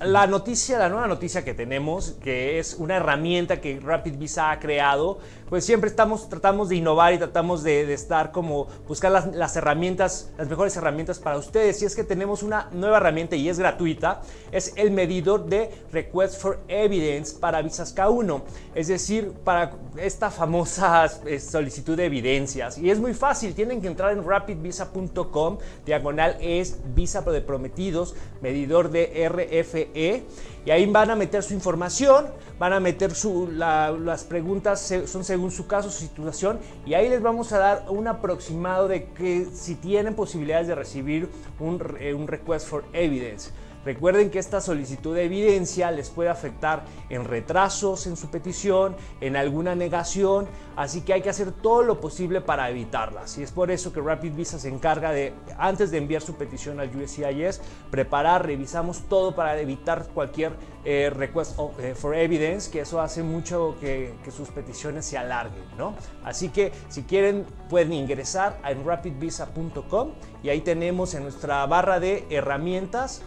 la noticia, la nueva noticia que tenemos, que es una herramienta que Rapid Visa ha creado, pues siempre estamos, tratamos de innovar y tratamos de, estar como buscar las, herramientas, las mejores herramientas para ustedes. Y es que tenemos una nueva herramienta y es gratuita, es el medidor de Request for Evidence para Visas K1, es decir, para esta famosa eh, solicitud de evidencias. Y es muy fácil, tienen que entrar en rapidvisa.com, diagonal es visa de prometidos, medidor de RFE, y ahí van a meter su información, van a meter su, las preguntas, son según su caso, su situación, y ahí les vamos a dar un aproximado de que si tienen posibilidades de recibir un, un request for evidence. Recuerden que esta solicitud de evidencia les puede afectar en retrasos en su petición, en alguna negación, así que hay que hacer todo lo posible para evitarlas. Y es por eso que Rapid Visa se encarga de, antes de enviar su petición al USCIS, preparar, revisamos todo para evitar cualquier eh, request eh, for evidence, que eso hace mucho que, que sus peticiones se alarguen, ¿no? Así que si quieren pueden ingresar a rapidvisa.com y ahí tenemos en nuestra barra de herramientas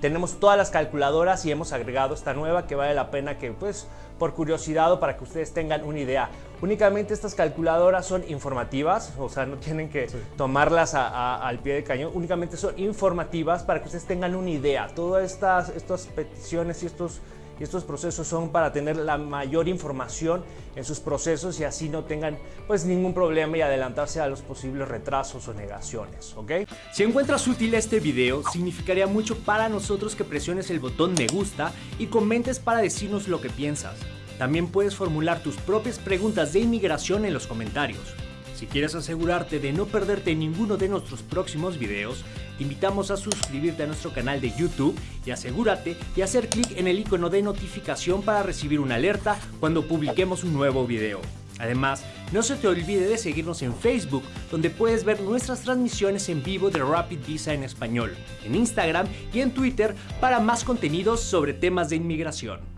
tenemos todas las calculadoras y hemos agregado esta nueva que vale la pena que pues por curiosidad o para que ustedes tengan una idea. Únicamente estas calculadoras son informativas, o sea, no tienen que tomarlas al pie de cañón, únicamente son informativas para que ustedes tengan una idea. Todas estas, estas peticiones y estos y estos procesos son para tener la mayor información en sus procesos y así no tengan pues ningún problema y adelantarse a los posibles retrasos o negaciones, ¿ok? Si encuentras útil este video, significaría mucho para nosotros que presiones el botón me gusta y comentes para decirnos lo que piensas. También puedes formular tus propias preguntas de inmigración en los comentarios. Si quieres asegurarte de no perderte ninguno de nuestros próximos videos, te invitamos a suscribirte a nuestro canal de YouTube y asegúrate de hacer clic en el icono de notificación para recibir una alerta cuando publiquemos un nuevo video. Además, no se te olvide de seguirnos en Facebook, donde puedes ver nuestras transmisiones en vivo de Rapid Visa en español, en Instagram y en Twitter para más contenidos sobre temas de inmigración.